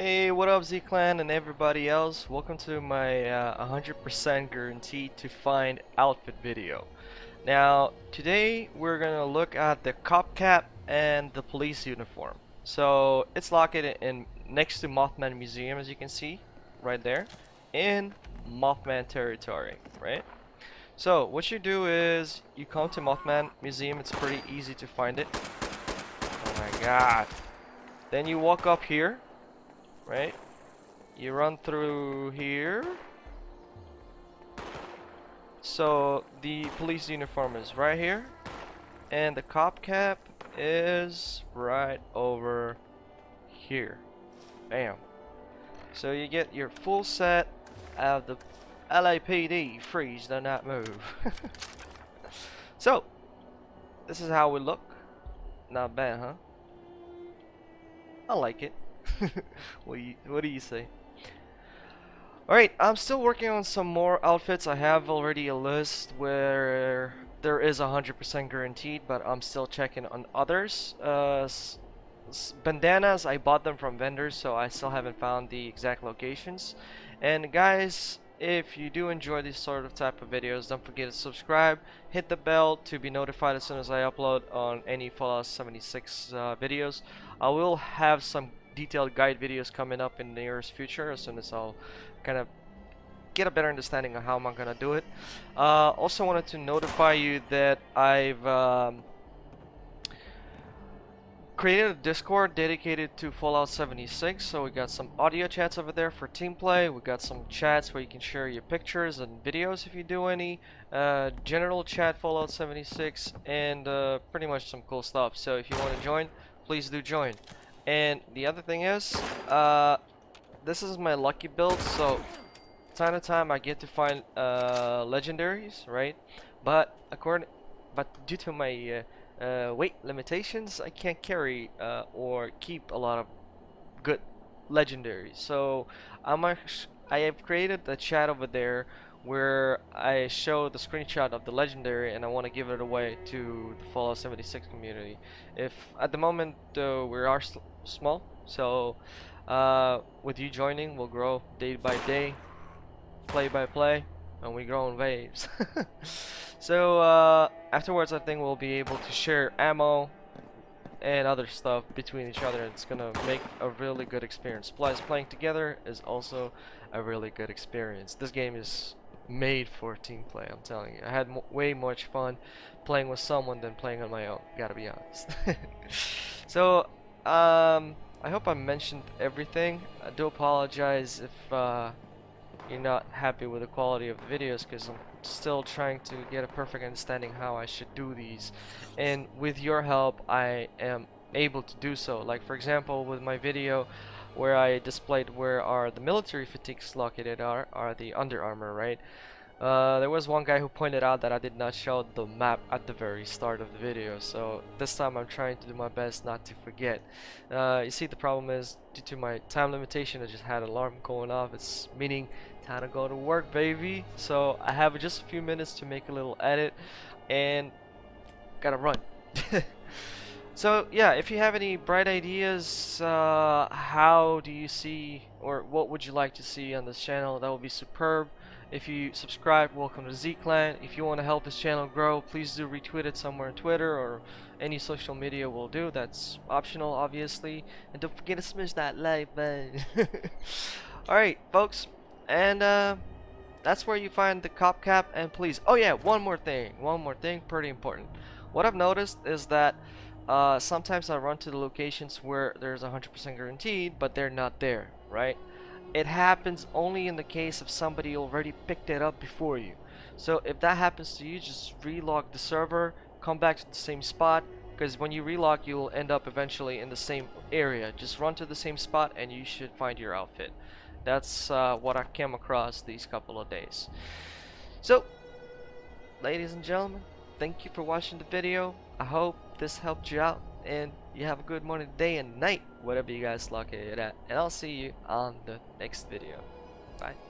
Hey, what up Z-Clan and everybody else? Welcome to my 100% uh, guaranteed to find outfit video. Now, today we're gonna look at the cop cap and the police uniform. So, it's located in next to Mothman Museum as you can see, right there, in Mothman territory, right? So, what you do is, you come to Mothman Museum, it's pretty easy to find it. Oh my god. Then you walk up here, right? You run through here. So the police uniform is right here. And the cop cap is right over here. Bam. So you get your full set of the LAPD freeze do not move. so this is how we look. Not bad, huh? I like it. what, do you, what do you say? Alright, I'm still working on some more outfits. I have already a list where there is 100% guaranteed, but I'm still checking on others. Uh, bandanas, I bought them from vendors, so I still haven't found the exact locations. And guys, if you do enjoy these sort of type of videos, don't forget to subscribe, hit the bell to be notified as soon as I upload on any Fallout 76 uh, videos. I will have some detailed guide videos coming up in the nearest future as soon as I'll kind of get a better understanding of how I'm gonna do it. Uh, also wanted to notify you that I've um, created a Discord dedicated to Fallout 76 so we got some audio chats over there for team play we got some chats where you can share your pictures and videos if you do any uh, general chat Fallout 76 and uh, pretty much some cool stuff so if you want to join please do join and the other thing is, uh, this is my lucky build, so time to time I get to find uh, legendaries, right? But according, but due to my uh, uh, weight limitations, I can't carry uh, or keep a lot of good legendaries. So I'm I have created a chat over there where I show the screenshot of the legendary and I want to give it away to the Fallout 76 community. If at the moment uh, we are small, so uh, with you joining, we'll grow day by day, play by play, and we grow in waves. so uh, afterwards, I think we'll be able to share ammo and other stuff between each other. It's gonna make a really good experience. Plus, playing together is also a really good experience. This game is made for team play. I'm telling you, I had way much fun playing with someone than playing on my own. Gotta be honest. so, um, I hope I mentioned everything. I do apologize if uh, you're not happy with the quality of the videos because I'm still trying to get a perfect understanding how I should do these. And with your help, I am able to do so. Like for example, with my video where I displayed where are the military fatigues located are, are the Under Armour, right? Uh, there was one guy who pointed out that I did not show the map at the very start of the video, so this time I'm trying to do my best not to forget. Uh, you see, the problem is, due to my time limitation, I just had an alarm going off. It's meaning time to go to work, baby. So I have just a few minutes to make a little edit, and gotta run. So yeah, if you have any bright ideas, uh, how do you see, or what would you like to see on this channel, that would be superb. If you subscribe, welcome to Z-Clan. If you want to help this channel grow, please do retweet it somewhere on Twitter or any social media will do. That's optional, obviously. And don't forget to smash that like button. Alright, folks. And uh, that's where you find the cop cap. And please, oh yeah, one more thing. One more thing, pretty important. What I've noticed is that uh, sometimes I run to the locations where there's 100% guaranteed, but they're not there, right? It happens only in the case of somebody already picked it up before you. So if that happens to you, just relog the server, come back to the same spot, because when you relog, you'll end up eventually in the same area. Just run to the same spot and you should find your outfit. That's uh, what I came across these couple of days. So, ladies and gentlemen, thank you for watching the video. I hope this helped you out and you have a good morning, day, and night, whatever you guys lock it at. And I'll see you on the next video. Bye.